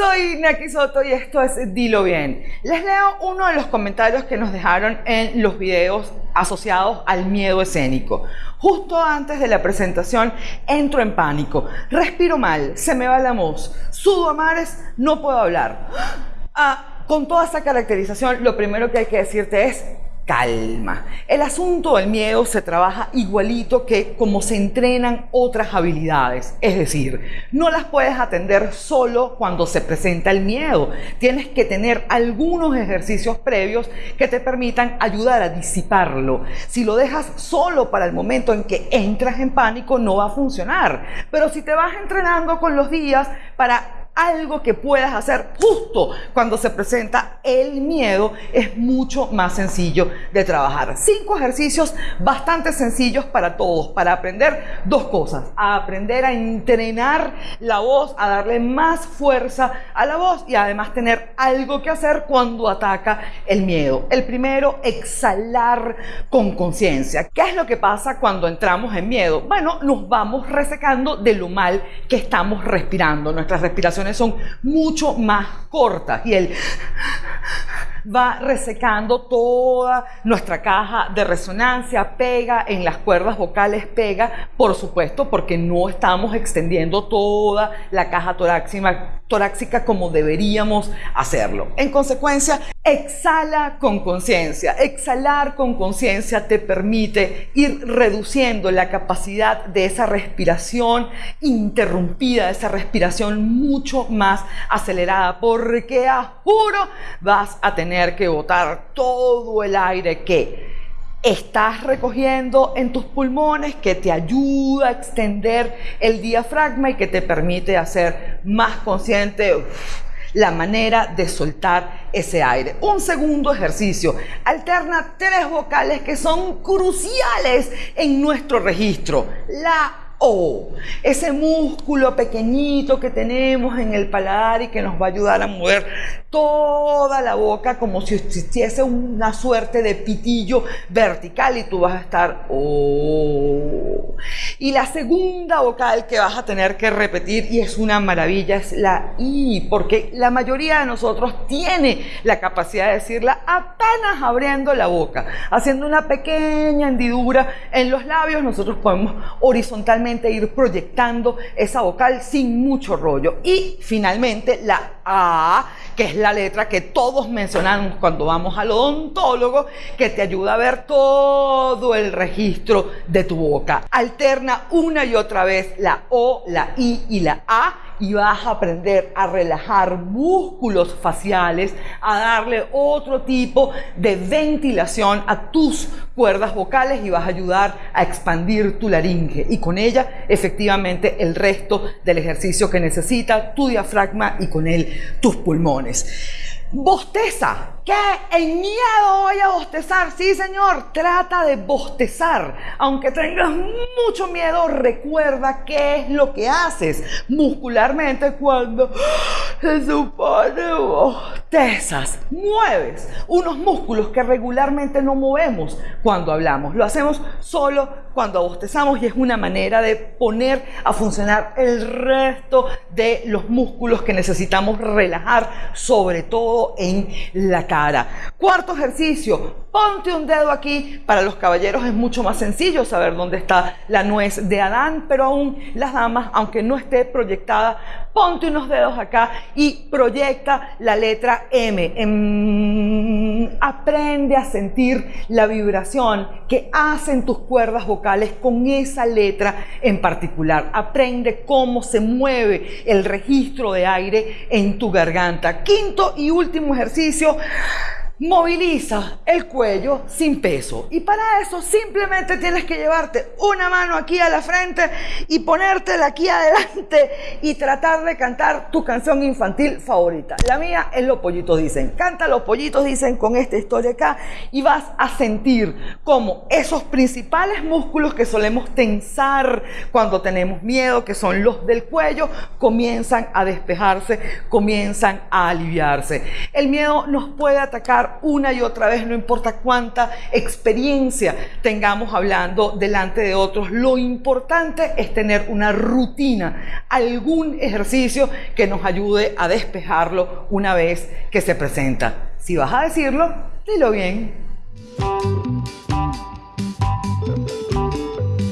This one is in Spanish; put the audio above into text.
Soy Naki Soto y esto es Dilo Bien. Les leo uno de los comentarios que nos dejaron en los videos asociados al miedo escénico. Justo antes de la presentación entro en pánico, respiro mal, se me va la voz, sudo a mares, no puedo hablar. Ah, con toda esta caracterización, lo primero que hay que decirte es calma. El asunto del miedo se trabaja igualito que como se entrenan otras habilidades. Es decir, no las puedes atender solo cuando se presenta el miedo. Tienes que tener algunos ejercicios previos que te permitan ayudar a disiparlo. Si lo dejas solo para el momento en que entras en pánico, no va a funcionar. Pero si te vas entrenando con los días para algo que puedas hacer justo cuando se presenta el miedo, es mucho más sencillo de trabajar. Cinco ejercicios bastante sencillos para todos, para aprender dos cosas. A aprender a entrenar la voz, a darle más fuerza a la voz y además tener algo que hacer cuando ataca el miedo. El primero, exhalar con conciencia. ¿Qué es lo que pasa cuando entramos en miedo? Bueno, nos vamos resecando de lo mal que estamos respirando. Nuestras son mucho más cortas y él va resecando toda nuestra caja de resonancia, pega en las cuerdas vocales, pega, por supuesto, porque no estamos extendiendo toda la caja torácica, torácica como deberíamos hacerlo. En consecuencia, exhala con conciencia. Exhalar con conciencia te permite ir reduciendo la capacidad de esa respiración interrumpida, esa respiración mucho más acelerada, porque a juro vas a tener que botar todo el aire que estás recogiendo en tus pulmones que te ayuda a extender el diafragma y que te permite hacer más consciente la manera de soltar ese aire. Un segundo ejercicio. Alterna tres vocales que son cruciales en nuestro registro. La o, ese músculo pequeñito que tenemos en el paladar y que nos va a ayudar a mover toda la boca como si existiese una suerte de pitillo vertical y tú vas a estar O. Y la segunda vocal que vas a tener que repetir y es una maravilla es la I, porque la mayoría de nosotros tiene la capacidad de decirla apenas abriendo la boca, haciendo una pequeña hendidura en los labios, nosotros podemos horizontalmente ir proyectando esa vocal sin mucho rollo. Y finalmente la A, que es la letra que todos mencionamos cuando vamos al odontólogo, que te ayuda a ver todo el registro de tu boca. Alterna una y otra vez la O, la I y la A y vas a aprender a relajar músculos faciales, a darle otro tipo de ventilación a tus cuerdas vocales y vas a ayudar a expandir tu laringe y con ella efectivamente el resto del ejercicio que necesita tu diafragma y con él tus pulmones. Bosteza. ¿Qué? En miedo voy a bostezar. Sí, señor. Trata de bostezar. Aunque tengas mucho miedo, recuerda qué es lo que haces muscularmente cuando se supone bostezas. Mueves unos músculos que regularmente no movemos cuando hablamos. Lo hacemos solo cuando bostezamos y es una manera de poner a funcionar el resto de los músculos que necesitamos relajar, sobre todo en la cara. Cuarto ejercicio, ponte un dedo aquí. Para los caballeros es mucho más sencillo saber dónde está la nuez de Adán, pero aún las damas, aunque no esté proyectada, ponte unos dedos acá y proyecta la letra M. Em, aprende a sentir la vibración que hacen tus cuerdas vocales con esa letra en particular. Aprende cómo se mueve el registro de aire en tu garganta. Quinto y último ejercicio moviliza el cuello sin peso. Y para eso simplemente tienes que llevarte una mano aquí a la frente y ponértela aquí adelante y tratar de cantar tu canción infantil favorita. La mía es Los Pollitos Dicen. Canta Los Pollitos Dicen con esta historia acá y vas a sentir como esos principales músculos que solemos tensar cuando tenemos miedo, que son los del cuello, comienzan a despejarse, comienzan a aliviarse. El miedo nos puede atacar una y otra vez, no importa cuánta experiencia tengamos hablando delante de otros, lo importante es tener una rutina, algún ejercicio que nos ayude a despejarlo una vez que se presenta. Si vas a decirlo, dilo bien.